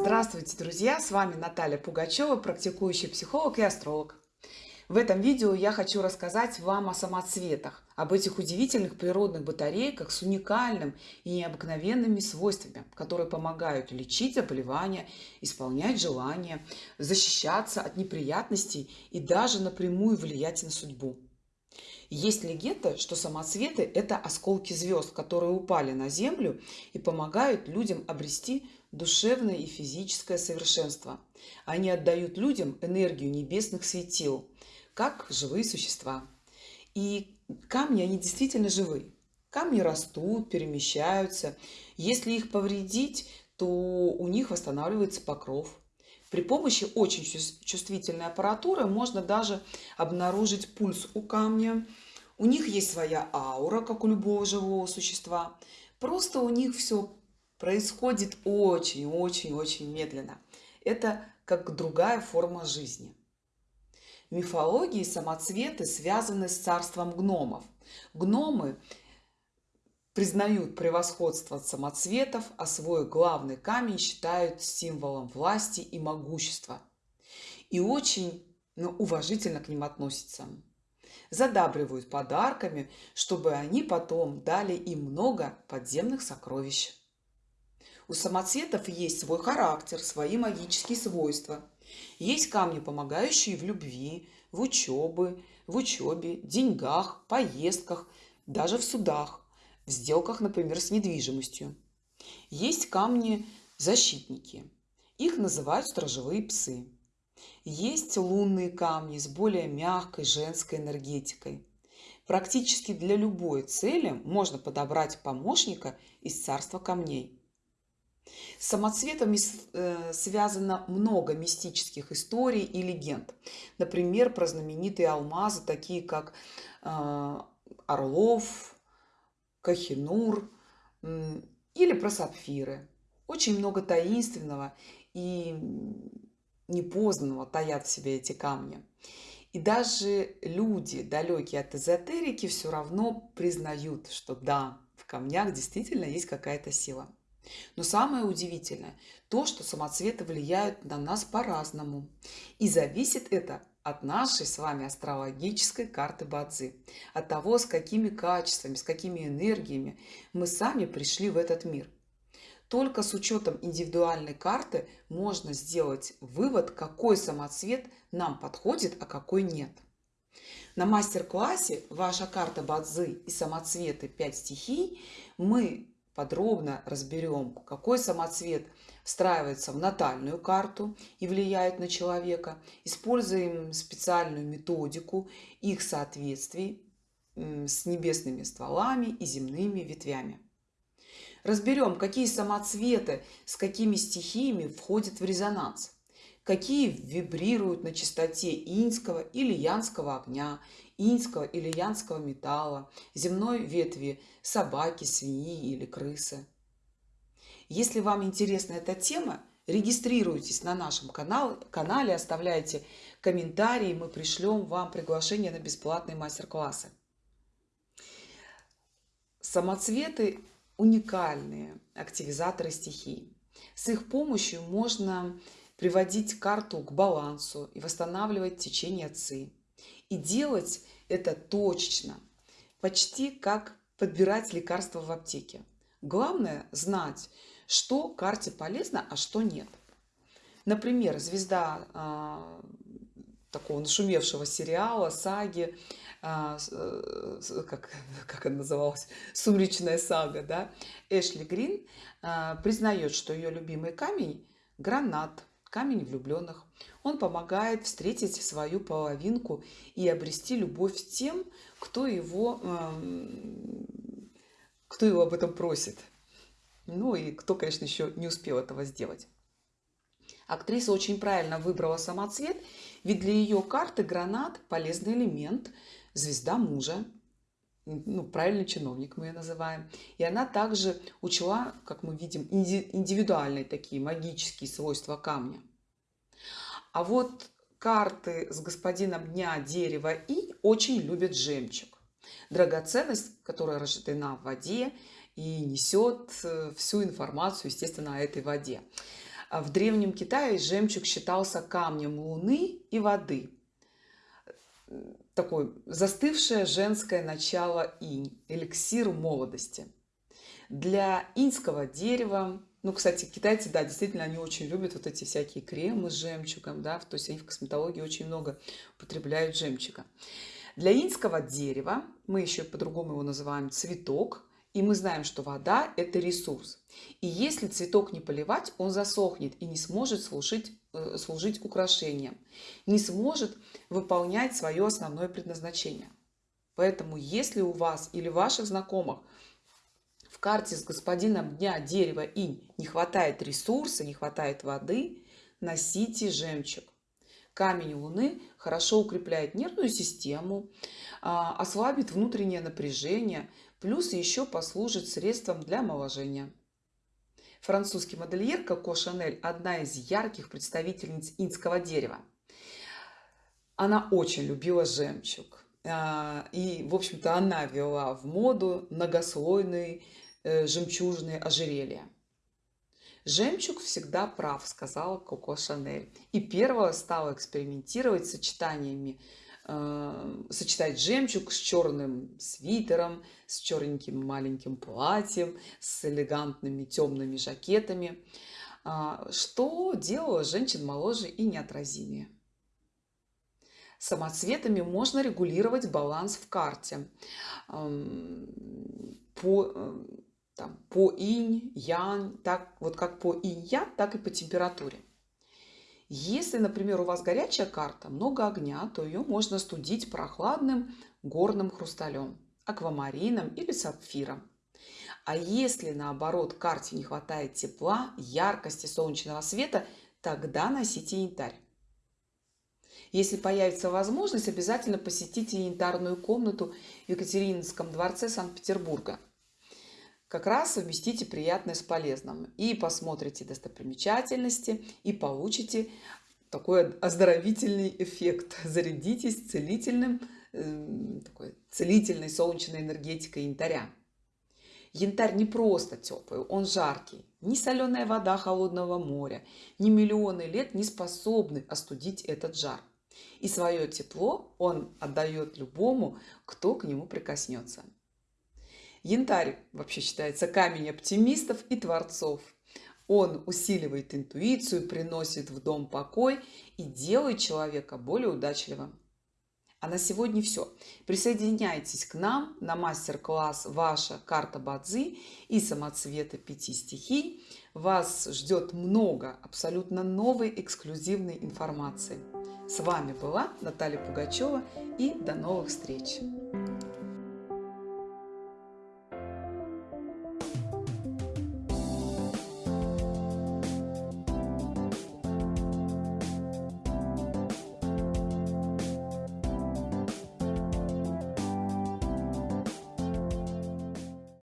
Здравствуйте, друзья! С вами Наталья Пугачева, практикующий психолог и астролог. В этом видео я хочу рассказать вам о самоцветах, об этих удивительных природных батарейках с уникальным и необыкновенными свойствами, которые помогают лечить заболевания, исполнять желания, защищаться от неприятностей и даже напрямую влиять на судьбу. Есть легенда, что самоцветы – это осколки звезд, которые упали на Землю и помогают людям обрести душевное и физическое совершенство. Они отдают людям энергию небесных светил, как живые существа. И камни, они действительно живые. Камни растут, перемещаются. Если их повредить, то у них восстанавливается покров. При помощи очень чувствительной аппаратуры можно даже обнаружить пульс у камня. У них есть своя аура, как у любого живого существа. Просто у них все происходит очень-очень-очень медленно. Это как другая форма жизни. Мифологии самоцветы связаны с царством гномов. Гномы признают превосходство самоцветов, а свой главный камень считают символом власти и могущества. И очень ну, уважительно к ним относятся. Задабривают подарками, чтобы они потом дали им много подземных сокровищ. У самоцветов есть свой характер, свои магические свойства. Есть камни, помогающие в любви, в учебе, в учебе, деньгах, поездках, даже в судах в сделках, например, с недвижимостью. Есть камни-защитники. Их называют сторожевые псы. Есть лунные камни с более мягкой женской энергетикой. Практически для любой цели можно подобрать помощника из царства камней. С самоцветами э, связано много мистических историй и легенд. Например, про знаменитые алмазы, такие как э, Орлов, Кахинур или про сапфиры. Очень много таинственного и непознанного таят в себе эти камни. И даже люди, далекие от эзотерики, все равно признают, что да, в камнях действительно есть какая-то сила. Но самое удивительное то, что самоцветы влияют на нас по-разному. И зависит это от нашей с вами астрологической карты Бадзи, от того, с какими качествами, с какими энергиями мы сами пришли в этот мир. Только с учетом индивидуальной карты можно сделать вывод, какой самоцвет нам подходит, а какой нет. На мастер-классе «Ваша карта Бадзи и самоцветы 5 стихий» мы подробно разберем, какой самоцвет встраивается в натальную карту и влияет на человека. Используем специальную методику их соответствий с небесными стволами и земными ветвями. Разберем, какие самоцветы с какими стихиями входят в резонанс, какие вибрируют на частоте иньского или янского огня иньского или янского металла, земной ветви собаки, свиньи или крысы. Если вам интересна эта тема, регистрируйтесь на нашем канале, канале оставляйте комментарии, мы пришлем вам приглашение на бесплатные мастер-классы. Самоцветы – уникальные активизаторы стихий. С их помощью можно приводить карту к балансу и восстанавливать течение ЦИ. И делать это точечно, почти как подбирать лекарства в аптеке. Главное знать, что карте полезно, а что нет. Например, звезда э, такого нашумевшего сериала, саги, э, как, как она называлась, «Сумречная сага», да, Эшли Грин э, признает, что ее любимый камень – гранат – камень влюбленных. Он помогает встретить свою половинку и обрести любовь тем, кто его, эм, кто его об этом просит. Ну и кто, конечно, еще не успел этого сделать. Актриса очень правильно выбрала самоцвет, ведь для ее карты гранат – полезный элемент, звезда мужа, ну, правильный чиновник мы ее называем. И она также учла, как мы видим, индивидуальные такие магические свойства камня. А вот карты с господином дня дерева и очень любят жемчуг. Драгоценность, которая рождена в воде и несет э, всю информацию, естественно, о этой воде. А В Древнем Китае жемчуг считался камнем луны и воды. Такое застывшее женское начало инь, эликсир молодости. Для иньского дерева, ну, кстати, китайцы, да, действительно, они очень любят вот эти всякие кремы с жемчугом, да, то есть они в косметологии очень много употребляют жемчуга. Для иньского дерева, мы еще по-другому его называем цветок, и мы знаем, что вода – это ресурс. И если цветок не поливать, он засохнет и не сможет служить, э, служить украшением, не сможет выполнять свое основное предназначение. Поэтому если у вас или ваших знакомых в карте с господином дня дерева инь не хватает ресурса, не хватает воды, носите жемчуг. Камень Луны хорошо укрепляет нервную систему, а, ослабит внутреннее напряжение, плюс еще послужит средством для омоложения. Французский модельер Коко Шанель – одна из ярких представительниц инского дерева. Она очень любила жемчуг. А, и, в общем-то, она вела в моду многослойные э, жемчужные ожерелья. Жемчуг всегда прав, сказала Коко Шанель. И первая стала экспериментировать с сочетаниями сочетать жемчуг с черным свитером, с черненьким маленьким платьем, с элегантными темными жакетами, э, что делало женщин моложе и неотразимее. Самоцветами можно регулировать баланс в карте. Э, по, э, там, по инь, ян, так, вот как по инь-ян, так и по температуре. Если, например, у вас горячая карта, много огня, то ее можно студить прохладным горным хрусталем, аквамарином или сапфиром. А если, наоборот, карте не хватает тепла, яркости солнечного света, тогда носите янтарь. Если появится возможность, обязательно посетите янтарную комнату в Екатерининском дворце Санкт-Петербурга – как раз совместите приятное с полезным. И посмотрите достопримечательности и получите такой оздоровительный эффект. Зарядитесь целительным э, такой целительной солнечной энергетикой янтаря. Янтарь не просто теплый он жаркий. Ни соленая вода холодного моря ни миллионы лет не способны остудить этот жар. И свое тепло он отдает любому кто к нему прикоснется Янтарь вообще считается камень оптимистов и творцов. Он усиливает интуицию, приносит в дом покой и делает человека более удачливым. А на сегодня все. Присоединяйтесь к нам на мастер-класс «Ваша карта Бадзи» и самоцвета пяти стихий. Вас ждет много абсолютно новой эксклюзивной информации. С вами была Наталья Пугачева и до новых встреч!